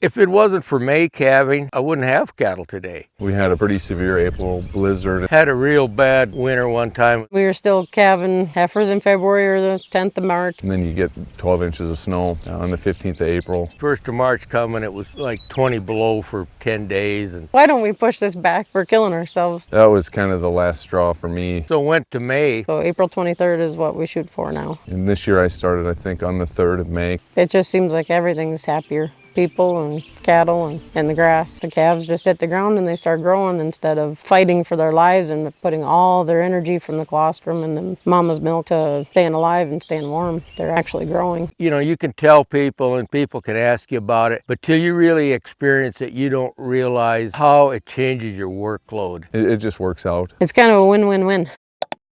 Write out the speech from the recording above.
If it wasn't for May calving, I wouldn't have cattle today. We had a pretty severe April blizzard. Had a real bad winter one time. We were still calving heifers in February or the 10th of March. And then you get 12 inches of snow on the 15th of April. First of March coming, it was like 20 below for 10 days. And Why don't we push this back? We're killing ourselves. That was kind of the last straw for me. so went to May. So April 23rd is what we shoot for now. And this year I started, I think, on the 3rd of May. It just seems like everything's happier. People and cattle and, and the grass. The calves just hit the ground and they start growing instead of fighting for their lives and putting all their energy from the colostrum and the mama's milk to staying alive and staying warm. They're actually growing. You know, you can tell people and people can ask you about it, but till you really experience it, you don't realize how it changes your workload. It, it just works out. It's kind of a win-win-win.